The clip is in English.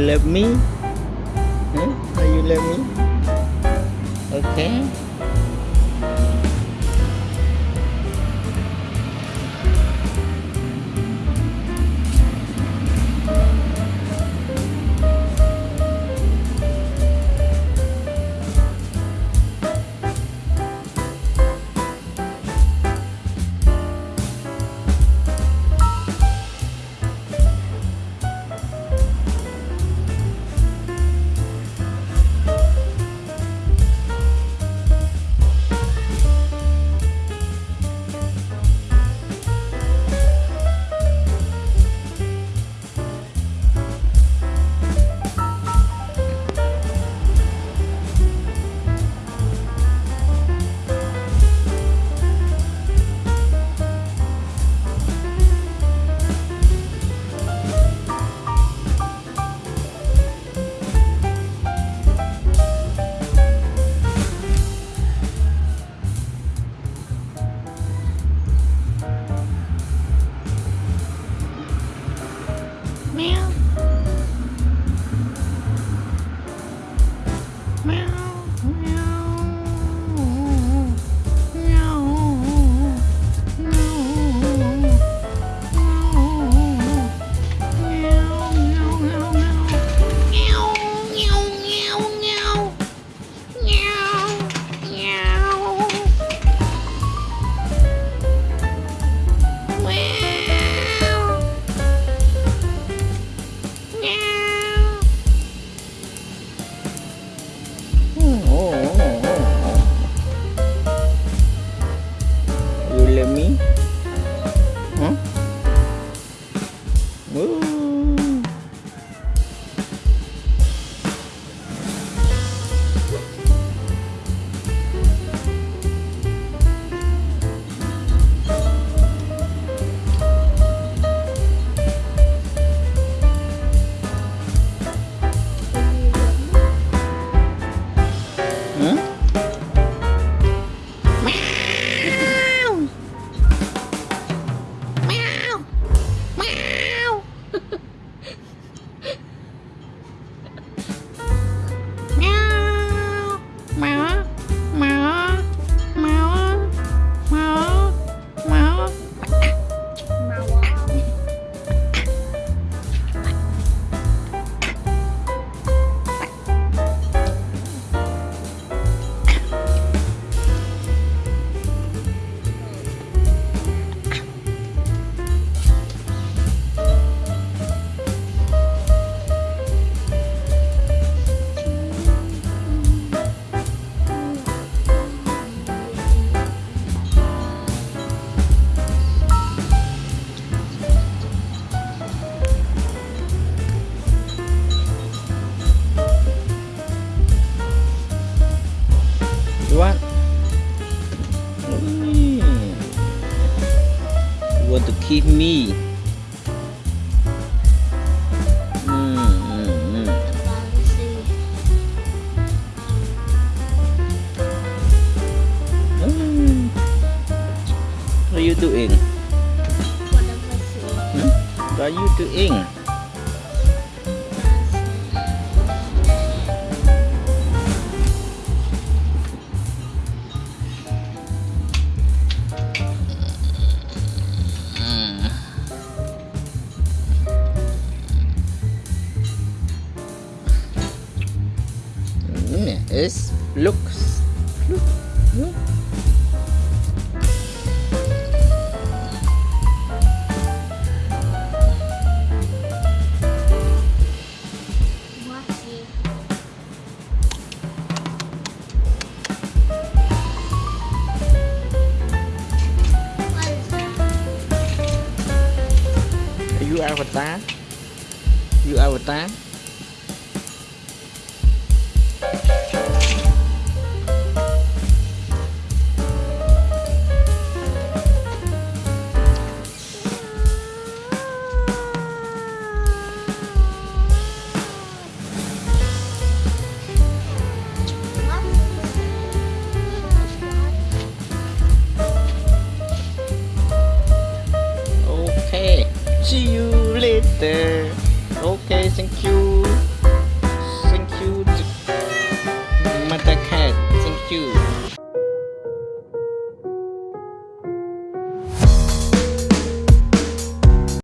love me? Huh? Are you love me? Okay what? Hmm. You to keep me? Hmm. Hmm. What are you doing? What are you doing? It's looks look look Are you avatar? You avatar?